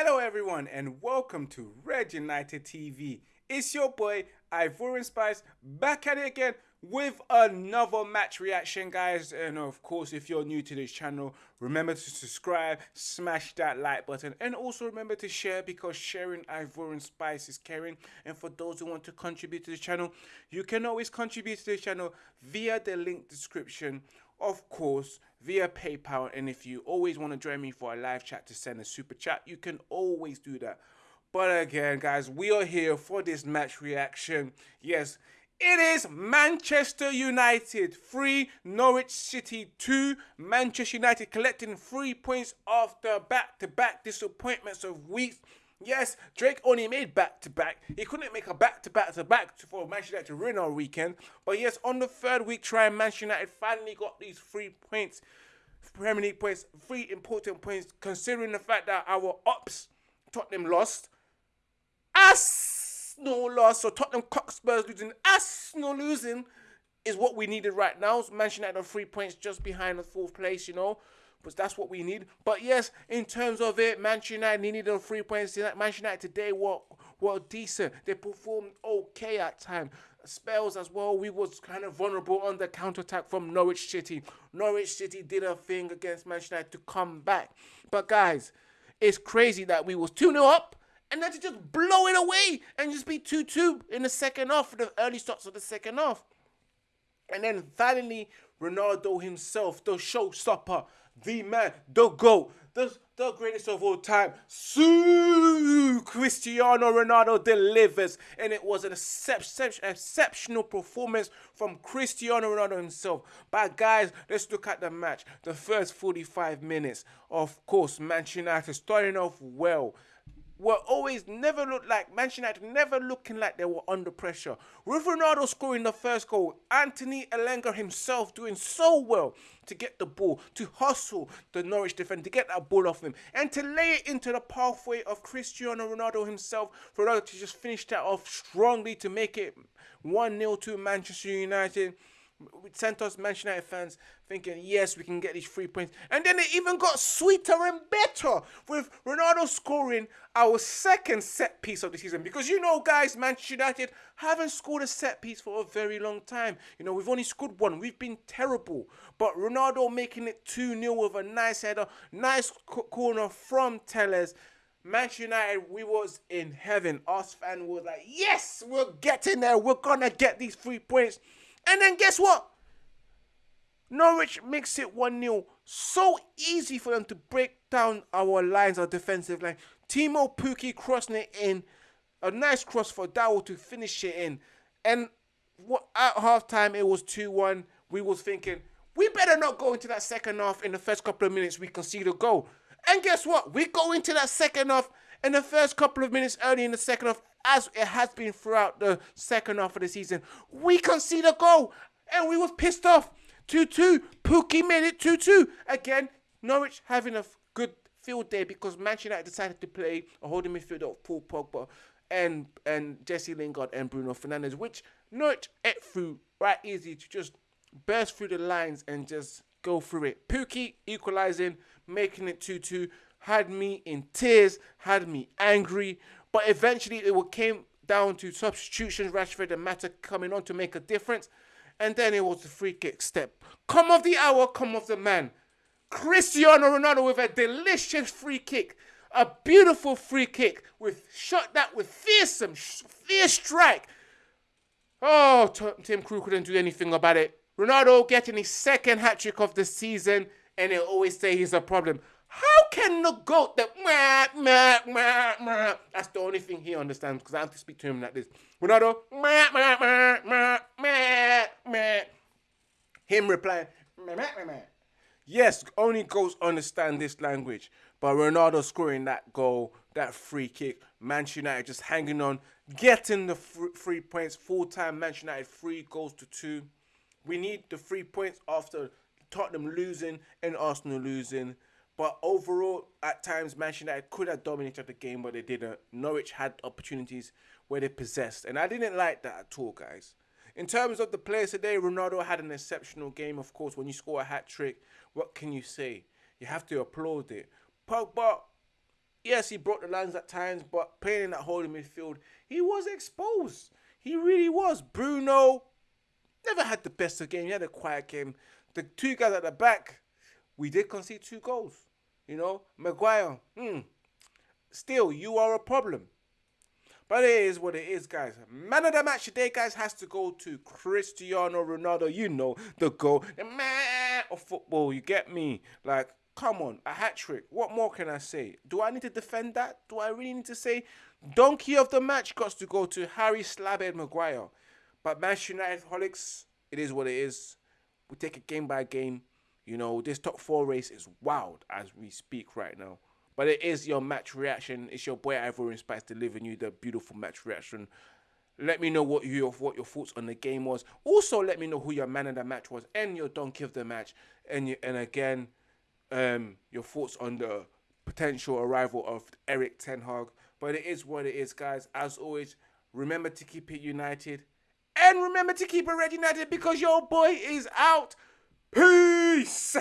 Hello, everyone, and welcome to Red United TV. It's your boy Ivorian Spice back at it again with another match reaction, guys. And of course, if you're new to this channel, remember to subscribe, smash that like button, and also remember to share because sharing Ivorian Spice is caring. And for those who want to contribute to the channel, you can always contribute to the channel via the link description of course, via PayPal. And if you always want to join me for a live chat to send a super chat, you can always do that. But again, guys, we are here for this match reaction. Yes, it is Manchester United 3, Norwich City 2. Manchester United collecting three points after back to back disappointments of weeks. Yes, Drake only made back to back. He couldn't make a back to back to back for Manchester United to win our weekend. But yes, on the third week try, Manchester United finally got these three points, Premier League points, three important points, considering the fact that our ups, Tottenham lost, Arsenal lost, so Tottenham Cockspurs losing, Arsenal losing is what we needed right now. Manchester United three points just behind the fourth place, you know but that's what we need. But yes, in terms of it, Manchester United needed those three points. Manchester United today were, were decent. They performed okay at times. Spells as well, we was kind of vulnerable on the counter-attack from Norwich City. Norwich City did a thing against Manchester United to come back. But guys, it's crazy that we was 2-0 up and then to just blow it away and just be 2-2 in the second half the early starts of the second half. And then finally, Ronaldo himself, the showstopper, the man, the GOAT, the, the greatest of all time, Su Cristiano Ronaldo delivers. And it was an exceptional performance from Cristiano Ronaldo himself. But guys, let's look at the match. The first 45 minutes. Of course, Manchester United starting off well were always never looked like Manchester United never looking like they were under pressure. With Ronaldo scoring the first goal, Anthony Elanga himself doing so well to get the ball, to hustle the Norwich defender, to get that ball off him, and to lay it into the pathway of Cristiano Ronaldo himself for Ronaldo to just finish that off strongly to make it 1-0 to Manchester United sent us Manchester United fans thinking, yes, we can get these three points. And then it even got sweeter and better with Ronaldo scoring our second set piece of the season. Because you know, guys, Manchester United haven't scored a set piece for a very long time. You know, we've only scored one. We've been terrible. But Ronaldo making it 2 0 with a nice header, nice corner from Telles. Manchester United, we was in heaven. Us fan was like, yes, we're getting there. We're gonna get these three points. And then guess what? Norwich makes it 1 0. So easy for them to break down our lines, our defensive line. Teemu Pukki crossing it in. A nice cross for Dowell to finish it in. And what at halftime it was 2 1. We was thinking, we better not go into that second half in the first couple of minutes we concede a goal. And guess what? We go into that second half in the first couple of minutes early in the second half as it has been throughout the second half of the season. We conceded a goal and we was pissed off. 2-2. Pukki made it 2-2. Again, Norwich having a good field day because Manchester United decided to play a holding midfielder of Paul Pogba and and Jesse Lingard and Bruno Fernandes, which Norwich ate through right easy to just burst through the lines and just go through it. Pukki equalizing, making it 2-2, had me in tears, had me angry. But eventually it came down to substitutions, Rashford and Mata coming on to make a difference. And then it was the free kick step. Come of the hour, come of the man. Cristiano Ronaldo with a delicious free kick. A beautiful free kick with shot that with fearsome, fierce strike. Oh, Tim Krul couldn't do anything about it. Ronaldo getting his second hat trick of the season, and they always say he's a problem. Can the goat that meh, meh, meh, meh, that's the only thing he understands because I have to speak to him like this. Ronaldo, meh, meh, meh, meh, meh, meh. Him replying, meh, meh, meh. Yes, only goats understand this language. But Ronaldo scoring that goal, that free kick, Manchester United just hanging on, getting the three points, full time Manchester United, three goals to two. We need the three points after Tottenham losing and Arsenal losing. But overall, at times, Manchester United could have dominated the game, but they didn't. Norwich had opportunities where they possessed. And I didn't like that at all, guys. In terms of the players today, Ronaldo had an exceptional game, of course. When you score a hat trick, what can you say? You have to applaud it. Pogba, Yes, he broke the lines at times, but playing in that holding midfield, he was exposed. He really was. Bruno never had the best of game. He had a quiet game. The two guys at the back, we did concede two goals. You know, Maguire, hmm. Still, you are a problem. But it is what it is, guys. Man of the match today, guys, has to go to Cristiano Ronaldo. You know, the goal, the man of football. You get me? Like, come on, a hat trick. What more can I say? Do I need to defend that? Do I really need to say? Donkey of the match got to go to Harry Slabhead Maguire. But Manchester United holics, it is what it is. We take it game by game. You know, this top four race is wild as we speak right now. But it is your match reaction. It's your boy Ivorian Spice delivering you the beautiful match reaction. Let me know what your what your thoughts on the game was. Also, let me know who your man of the match was and your donkey of the match. And you, and again, um, your thoughts on the potential arrival of Erik Ten Hag. But it is what it is, guys. As always, remember to keep it united. And remember to keep it red united because your boy is out. Peace!